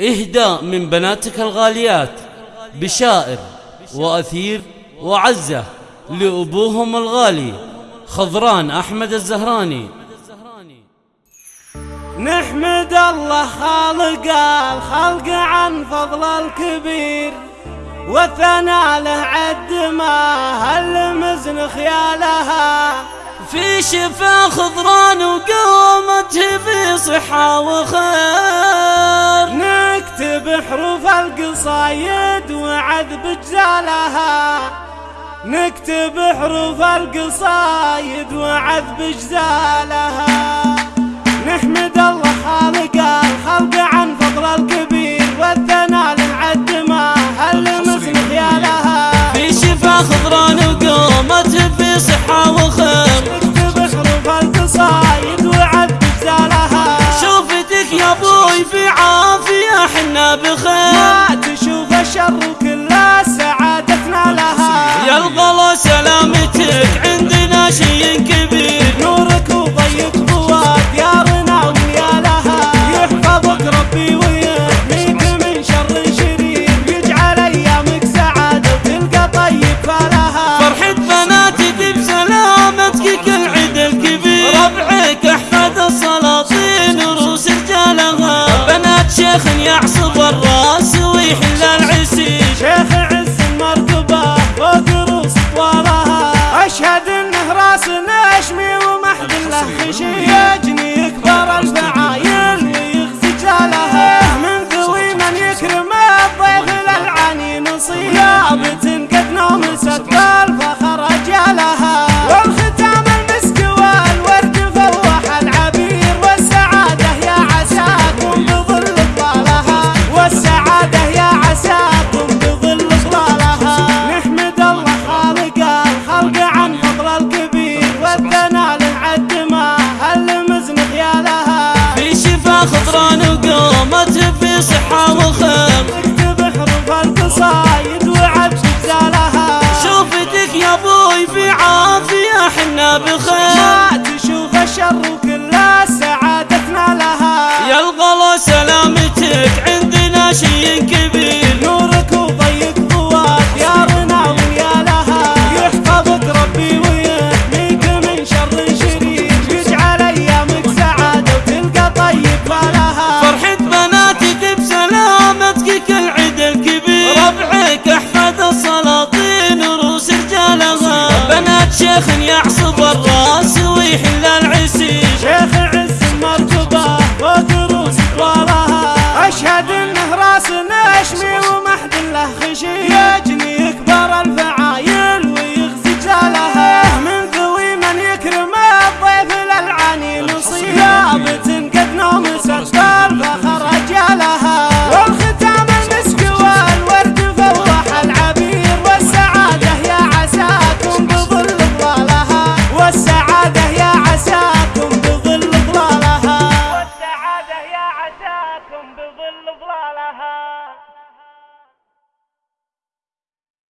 إهداء من بناتك الغاليات بشائر وأثير وعزة لأبوهم الغالي خضران أحمد الزهراني. نحمد الله خالق الخلق عن فضل الكبير وثنى له عد ما هل مزن خيالها. في شفا خضران وقومته في صحة وخير حروف القصايد وعذب جزالها نكتب حروف القصايد وعذب جزالها نحمد الله خالق الخلق عن فضل الكبير والثناء للعد ما هل مثل خيالها في شفا خضران وقومته في صحة وخير. نكتب حروف القصايد وعذب جزالها شوفتك يا أبوي بخير ما تشوف الشر وكل سعادتنا لها. يا الغلا سلامتك عندنا شي كبير. نورك وضيق فؤاد ديارنا وليالها يحفظك ربي ويحميك من شر شرير. يجعل أيامك سعادة وتلقى طيب فالها فرحة بناتك بسلامتك كل عيد الكبير. ربعك أحفاد السلاطين وروس رجالها بنات شيخ يعصب نشمي ومحد له خشي صحة وخير. حروف القصايد وعد جزالها شوفتك يا أبوي في عافية حنا بخير. ما تشوف الشر وكل سعادتنا لها يا الغلا سلامتك عندنا شي كبير شيخ يعصب الراس ويحل العسي شيخ عز مرتبة فوق روس وراها. أشهد إنه راس نشمي ومحد له خشي